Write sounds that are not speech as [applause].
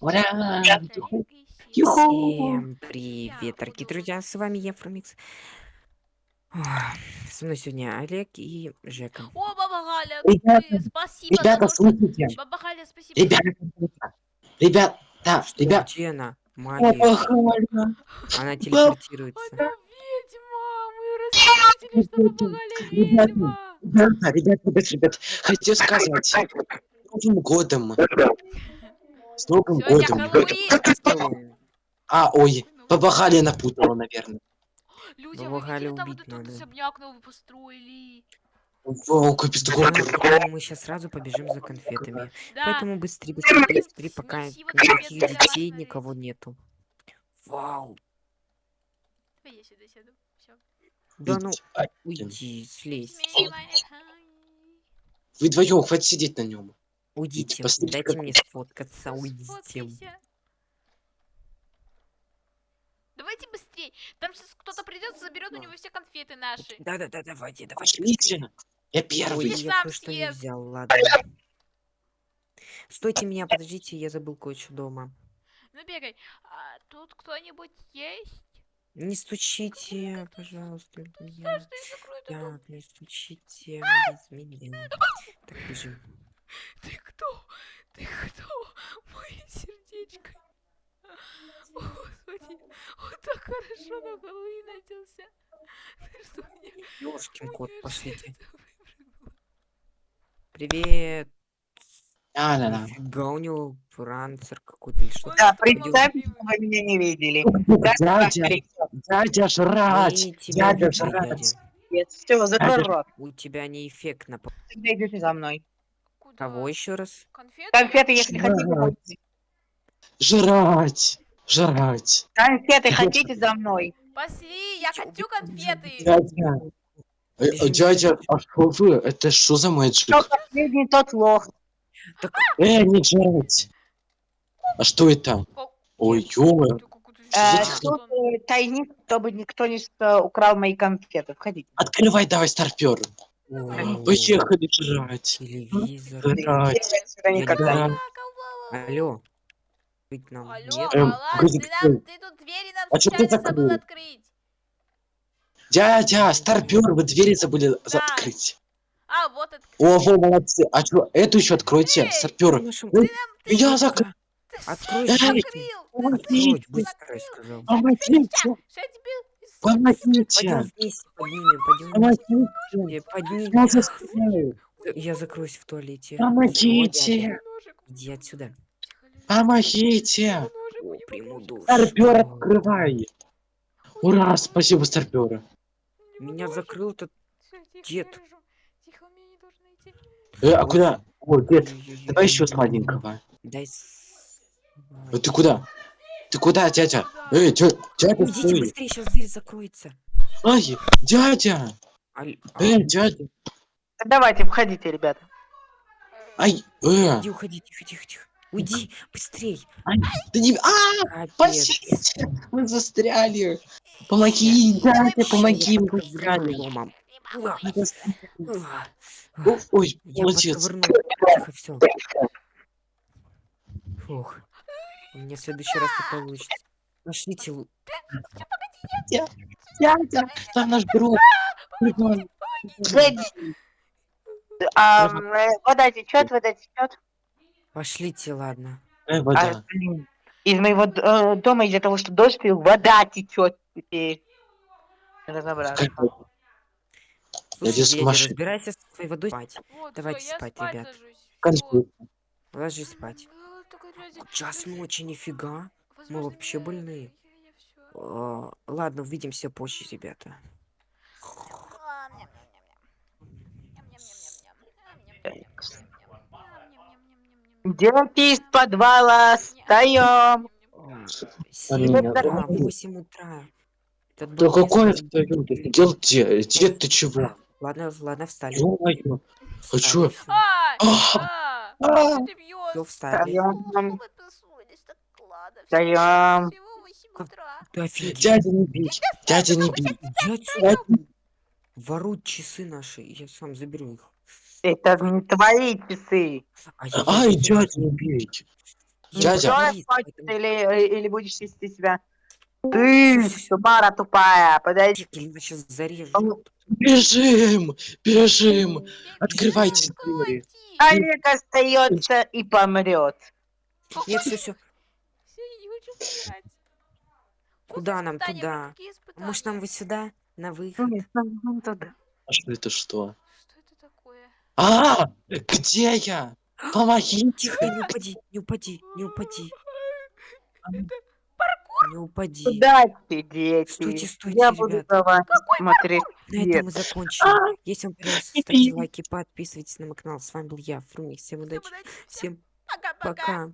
Ура! Всем привет, дорогие друзья, с вами я, Фрумикс. Ох, Со мной сегодня Олег и Жека. О, баба Галя, Ребята, ты- спасибо Ребята, слушайте. Баба Галя, спасибо. Ребята, ребята, Что, ребят, где она? Магия. похвально. Она телепортируется. Она ведьма, мы рассказали, что баба Галя Ребята, ведьма. Ребята, ребят, ребят, ребят, хочу сказать, с Новым годом! С Новым годом! А, ой, Баба Галя напутала, наверное. Люди, а вы видели, там вот этот особняк новый построили? Вау, капец, такой Поэтому мы сейчас сразу побежим за конфетами. Да, Поэтому быстрее, быстрее, быстрее, пока никаких детей, никого нету. Вау. давай я сюда сяду. Всё. Да ну, Ай, уйди, слезь. Вы вдвоем, хватит сидеть на нем. Уйдите, посмотрите, дайте как- мне сфоткаться, уйдите. Сфоткайся. Давайте быстрей. Там сейчас кто-то придет, заберет у него все конфеты наши. Да-да-да, давайте, давайте. быстрее. Пошлите. Я Ой, первый. Ты я сам кое-что не взял, ладно. Стойте меня, подождите, я забыл кое-что дома. Ну бегай. А, тут кто-нибудь есть? Не стучите, пожалуйста, я? Так, не стучите меня. Так, бежим. Ты? Ты кто? Мое сердечко. О, Господи, он так хорошо на Хэллоуин оделся. Ты что мне? Ёшкин кот, пошлите. Привет. А, да, да. Нифига у него пранцер какой-то или что-то. Да, представьте, что вы меня не видели. Дядя, дядя тебя дядя дядя. Все, закрой рот. У тебя неэффектно. по- Тогда идете за мной. Кого еще раз? Конфеты? Конфеты, если Жрать. хотите. Жрать, жрать. Конфеты хотите за мной? Пошли, я хочу конфеты. Дядя. Э, э, Дядя, а что вы? Это что за мэджик? Кто последний, тот лох. Э, не жрать. А что это? Ой, ё Э, Тут тайник, чтобы никто не украл мои конфеты. Входите. Открывай давай старпер. Поехали жрать. Телевизор. Жрать. Я сюда никогда. Да. Алло. Быть нам Алло? Эм, ты, нам, кто? ты тут двери нам А ты забыл открыть. Дядя, старпер, вы двери забыли Да. открыть. А, вот это. О, во, молодцы. А что, эту еще откройте, Эй, старпер. Я закрыл. Открой, что. Открой, быстро, я сказал. Помогите, Что я тебе... помогите, Пойдем вместе поднимем, пойдем вместе. помогите. Э, Поднимем. Я закроюсь в туалете. Помогите, Иди отсюда. помогите. Старпер, открывай. Ура, спасибо, старпера. Меня закрыл этот... Дед. Э, а куда? О, дед, давай еще сладенького. Дай с- Э, Ты куда? Ты куда, дядя? Эй, дядя, дядя, Уйдите стой. быстрее, сейчас дверь закроется. Ай, дядя. Аль- Эй, дядя. Давайте, входите, ребята. Ай, э, Иди, уходи, тихо, тихо, тихо. Уйди, быстрей. ты не... А, спасите, мы застряли. Помоги, дядя, помоги, мы застряли. О, Ой, молодец. подковырнул. Все. У меня в следующий раз не получится. Пошлите. лу- Дядя, там наш друг. А, э, вода течет, вода течет. Пошлите, ладно. Э, А, вода. блин, из моего э, дома из-за того, что дождь пил, вода течет теперь. Разобраться. Слушай, дядя, машина. разбирайся с твоей водой спать. Вот, Давайте всё, я спать, спать ребят. Ложись спать. А, Час ночи, нифига. возможно, вообще я- больные. я- я всё. А, Ладно, увидимся позже, ребята. А. Дети из подвала, встаем. Семь меня утра. Этот Да какой не это люди? Дел дед, дед ты чего? Ладно, ладно, встали. Ё-моё. Встали, чё? Ай, А! а, А! Всё, встали. Встаем. Встаем. Дядя не бить, дядя не бить. Дядя- Воруют часы наши, я сам заберу их. Это не твои часы. А я- Ай, дядя не бить. Дядя. Или, или будешь вести себя? Ты, Субара тупая, подойди. Или сейчас зарежу. Бежим! Бежим! Я Открывайте двери. Олег остается и помрет. Нет, все, все. Я Куда нам туда? Может, нам вот сюда, на выход? Нет, нам- нам туда. А что это что? Что это такое? А! Где я? Помогите! Тихо, не упади, не упади, не упади. [laughs] Не упади. Удачи, дети. Стойте, стойте, Я буду ребят. за вами [laughs] смотреть. На этом мы закончим. Если вам понравилось, ставьте лайки, подписывайтесь на мой канал. С вами был я, Фрумик. Всем удачи. всем пока-пока. пока.